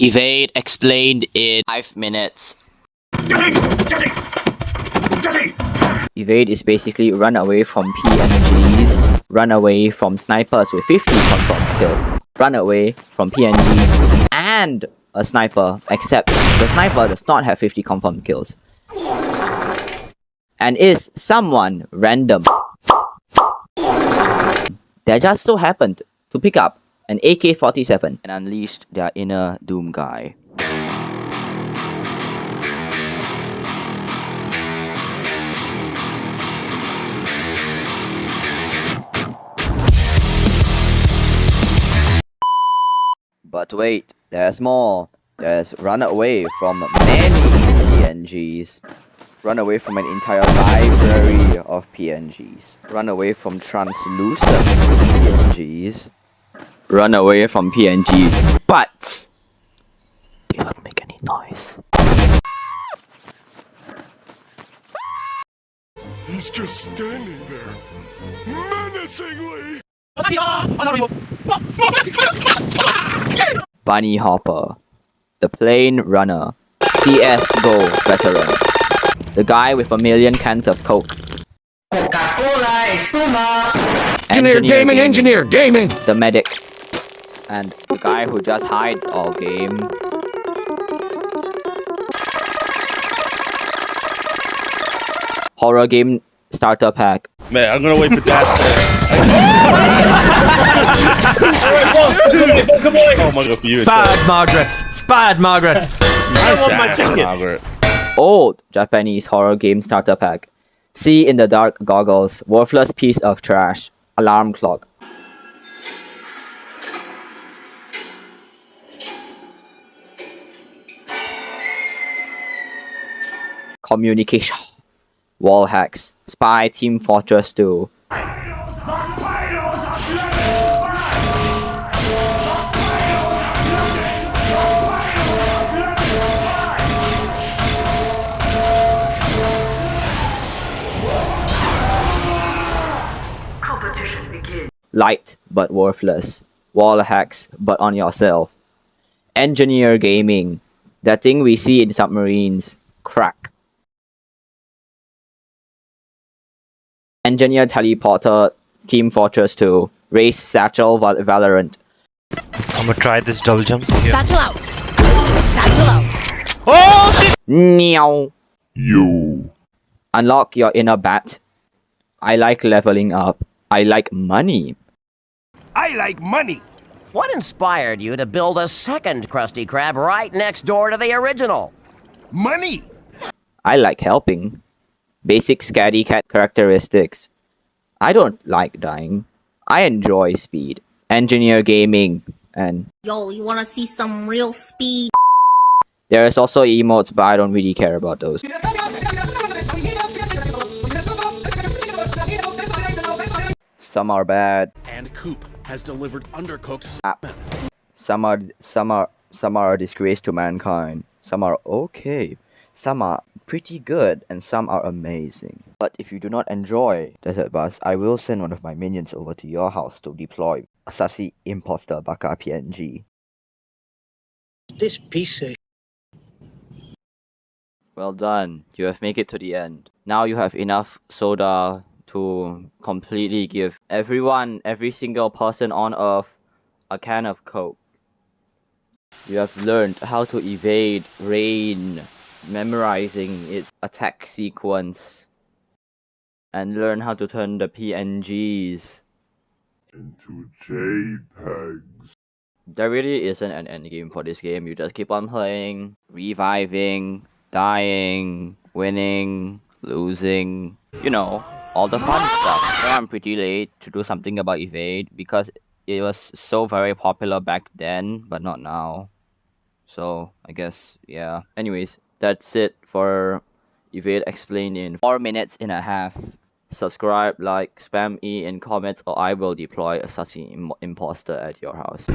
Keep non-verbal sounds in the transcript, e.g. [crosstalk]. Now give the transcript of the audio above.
Evade explained in 5 minutes. Evade is basically run away from PNGs, run away from snipers with 50 confirmed kills, run away from PNGs and a sniper, except the sniper does not have 50 confirmed kills. And is someone random that just so happened to pick up an AK-47 and unleashed their inner Doom guy. But wait, there's more. There's run away from many PNGs. Run away from an entire library of PNGs. Run away from translucent PNGs. Run away from PNGs. But they don't make any noise. He's just standing there, menacingly. Bunny Hopper, the plane runner, CSGO veteran, the guy with a million cans of Coke. Coca-Cola is Puma! Engineer, gaming, engineer, gaming. the medic, and the guy who just hides all game. Horror game starter pack. Man, I'm gonna wait for Dash [laughs] Oh my god, for you. Bad Margaret. Bad Margaret. Nice ass, Margaret. Old Japanese horror game starter pack. See in the dark goggles. Worthless piece of trash. Alarm clock. Communication. Wall hacks. Spy Team Fortress 2. Competition begins. light but worthless, wall hacks but on yourself, engineer gaming, that thing we see in submarines, crack. Engineer teleporter, Team Fortress 2, race satchel Val- Valorant. I'm gonna try this double jump here. Satchel out. Satchel out. Oh shit! Meow. You. Unlock your inner bat. I like leveling up. I like money. I like money. What inspired you to build a second Krusty Krab right next door to the original? Money. I like helping. Basic scatty cat characteristics. I don't like dying. I enjoy speed. Engineer gaming. And Yo, you wanna see some real speed? there is also emotes, but I don't really care about those. Some are bad. And Coop has delivered undercooked ah. Some are some are some are a disgrace to mankind. Some are okay. Some are pretty good and some are amazing. But if you do not enjoy Desert Bus, I will send one of my minions over to your house to deploy a Sassy Imposter Baka PNG. This piece of Well done. You have made it to the end. Now you have enough soda to completely give everyone, every single person on earth, a can of Coke. You have learned how to evade rain, memorizing its attack sequence, and learn how to turn the PNGs. Into JPEGs. There really isn't an end game for this game. You just keep on playing, reviving, dying, winning, losing. You know, all the fun stuff. So I'm pretty late to do something about Evade because it was so very popular back then, but not now. So I guess yeah. Anyways, that's it for Evade Explained in 4 minutes and a half. Subscribe, like, spam E in comments or I will deploy assassin Im imposter at your house.